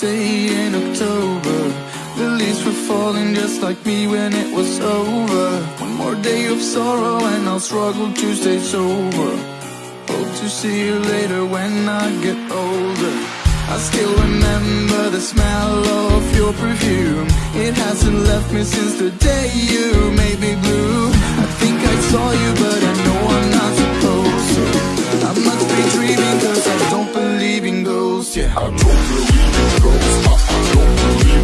day in October. The leaves were falling just like me when it was over. One more day of sorrow and I'll struggle to stay sober. Hope to see you later when I get older. I still remember the smell of your perfume. It hasn't left me since the day you made me blue yeah. I don't believe in ghosts. I, I don't believe.